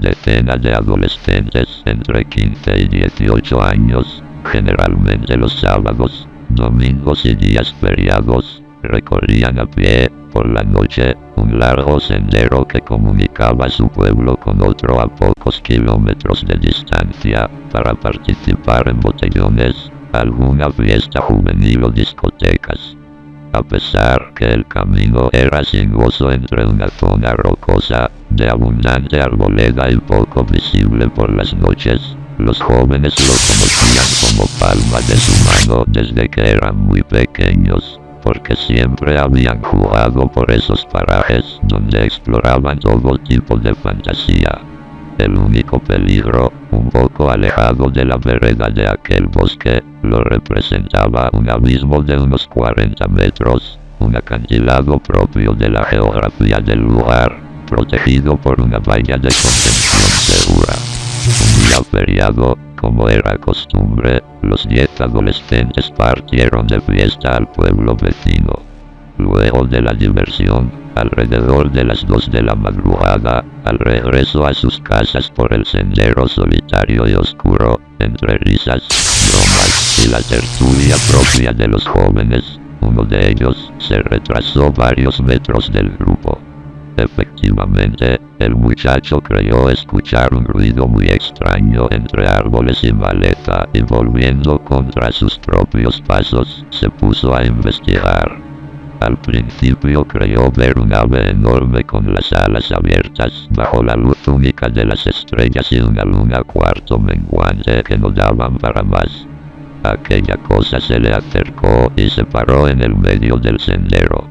decena de adolescentes entre 15 y 18 años, generalmente los sábados, domingos y días feriados, recorrían a pie, por la noche, un largo sendero que comunicaba su pueblo con otro a pocos kilómetros de distancia, para participar en botellones, alguna fiesta juvenil o discotecas. A pesar que el camino era sinuoso entre una zona rocosa, de abundante arboleda y poco visible por las noches, los jóvenes lo conocían como palma de su mano desde que eran muy pequeños, porque siempre habían jugado por esos parajes donde exploraban todo tipo de fantasía. El único peligro, poco alejado de la vereda de aquel bosque, lo representaba un abismo de unos 40 metros, un acantilado propio de la geografía del lugar, protegido por una valla de contención segura. Un día feriado, como era costumbre, los diez adolescentes partieron de fiesta al pueblo vecino. Luego de la diversión, alrededor de las 2 de la madrugada, al regreso a sus casas por el sendero solitario y oscuro, entre risas, bromas y la tertulia propia de los jóvenes, uno de ellos se retrasó varios metros del grupo. Efectivamente, el muchacho creyó escuchar un ruido muy extraño entre árboles y maleta y volviendo contra sus propios pasos, se puso a investigar. Al principio creyó ver un ave enorme con las alas abiertas bajo la luz única de las estrellas y una luna cuarto menguante que no daban para más. Aquella cosa se le acercó y se paró en el medio del sendero.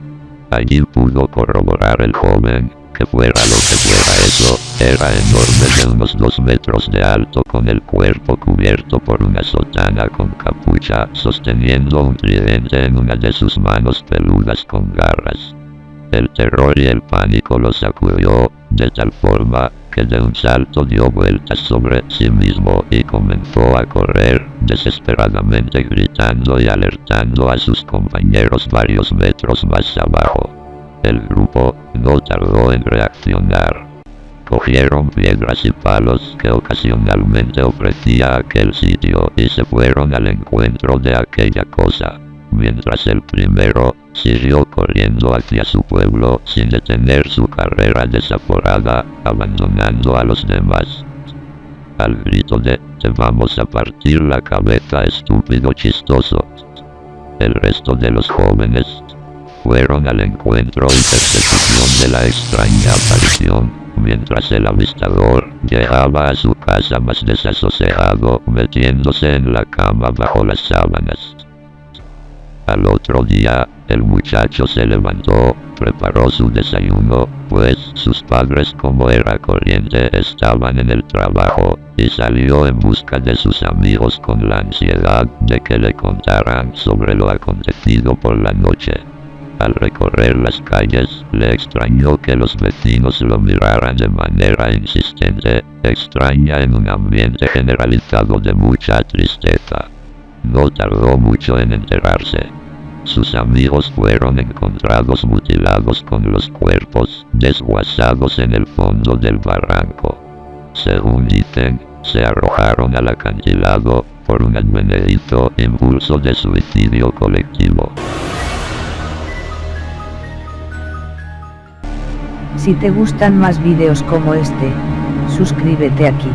Allí pudo corroborar el joven que fuera lo que fuera eso, era enorme de unos dos metros de alto con el cuerpo cubierto por una sotana con capucha, sosteniendo un tridente en una de sus manos peludas con garras. El terror y el pánico lo sacudió, de tal forma, que de un salto dio vueltas sobre sí mismo y comenzó a correr, desesperadamente gritando y alertando a sus compañeros varios metros más abajo. El grupo no tardó en reaccionar. Cogieron piedras y palos que ocasionalmente ofrecía aquel sitio y se fueron al encuentro de aquella cosa, mientras el primero siguió corriendo hacia su pueblo sin detener su carrera desaforada, abandonando a los demás. Al grito de te vamos a partir la cabeza estúpido chistoso. El resto de los jóvenes fueron al encuentro y persecución de la extraña aparición, mientras el avistador llegaba a su casa más desasosegado, metiéndose en la cama bajo las sábanas. Al otro día, el muchacho se levantó, preparó su desayuno, pues sus padres como era corriente estaban en el trabajo, y salió en busca de sus amigos con la ansiedad de que le contaran sobre lo acontecido por la noche. Al recorrer las calles, le extrañó que los vecinos lo miraran de manera insistente, extraña en un ambiente generalizado de mucha tristeza. No tardó mucho en enterarse. Sus amigos fueron encontrados mutilados con los cuerpos desguazados en el fondo del barranco. Según dicen, se arrojaron al acantilado por un advenedizo impulso de suicidio colectivo. Si te gustan más vídeos como este, suscríbete aquí.